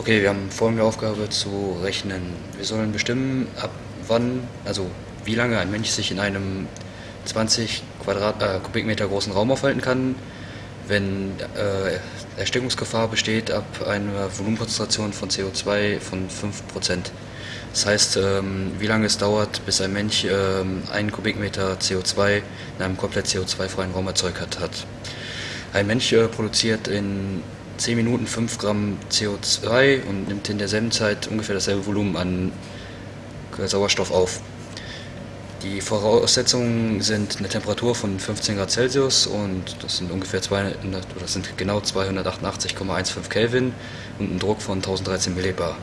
Okay, wir haben folgende Aufgabe zu rechnen. Wir sollen bestimmen, ab wann, also wie lange ein Mensch sich in einem 20 Quadrat, äh, Kubikmeter großen Raum aufhalten kann, wenn äh, Erstickungsgefahr besteht ab einer Volumenkonzentration von CO2 von 5%. Das heißt, ähm, wie lange es dauert, bis ein Mensch ähm, einen Kubikmeter CO2 in einem komplett CO2-freien Raum erzeugt hat. Ein Mensch äh, produziert in 10 Minuten 5 Gramm CO2 und nimmt in derselben Zeit ungefähr dasselbe Volumen an Sauerstoff auf. Die Voraussetzungen sind eine Temperatur von 15 Grad Celsius und das sind ungefähr 200, oder das sind genau 288,15 Kelvin und ein Druck von 1013 Millibar.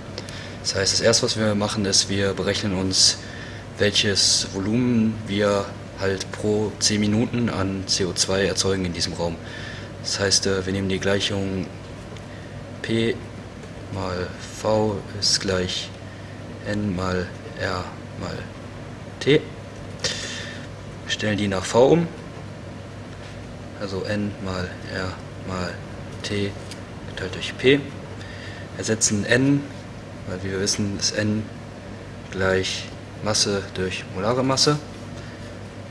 Das heißt, das erste, was wir machen, ist, wir berechnen uns, welches Volumen wir halt pro 10 Minuten an CO2 erzeugen in diesem Raum. Das heißt, äh, wir nehmen die Gleichung P mal V ist gleich N mal R mal T. Stellen die nach V um, also N mal R mal T geteilt durch P, ersetzen N, weil wie wir wissen ist N gleich Masse durch molare Masse,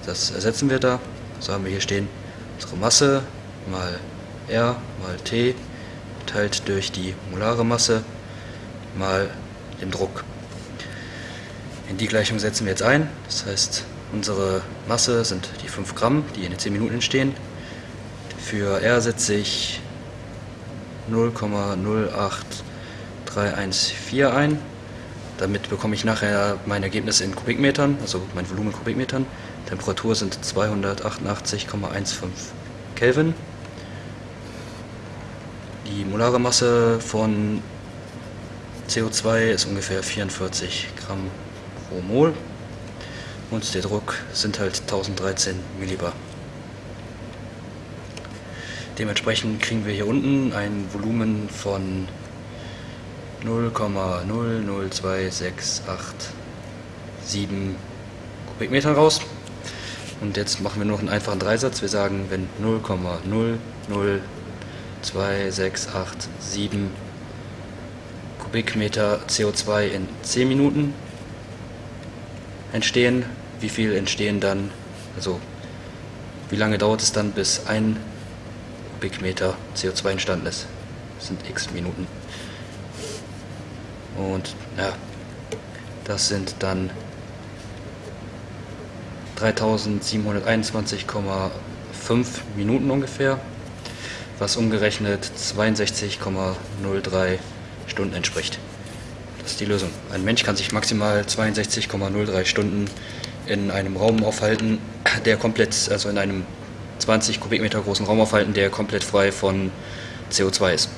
das ersetzen wir da, so haben wir hier stehen unsere Masse mal R mal T geteilt durch die molare Masse mal den Druck. In die Gleichung setzen wir jetzt ein, das heißt Unsere Masse sind die 5 Gramm, die in den 10 Minuten entstehen. Für R setze ich 0,08314 ein. Damit bekomme ich nachher mein Ergebnis in Kubikmetern, also mein Volumen in Kubikmetern. Temperatur sind 288,15 Kelvin. Die molare Masse von CO2 ist ungefähr 44 Gramm pro Mol und der Druck sind halt 1013 Millibar. Dementsprechend kriegen wir hier unten ein Volumen von 0,00268,7 Kubikmetern raus. Und jetzt machen wir noch einen einfachen Dreisatz. Wir sagen, wenn 0,00268,7 Kubikmeter CO2 in 10 Minuten entstehen, wie viel entstehen dann, also wie lange dauert es dann, bis ein Kubikmeter CO2 entstanden ist. Das sind x Minuten. Und ja, das sind dann 3721,5 Minuten ungefähr, was umgerechnet 62,03 Stunden entspricht. Das ist die Lösung. Ein Mensch kann sich maximal 62,03 Stunden in einem Raum aufhalten, der komplett, also in einem 20 Kubikmeter großen Raum aufhalten, der komplett frei von CO2 ist.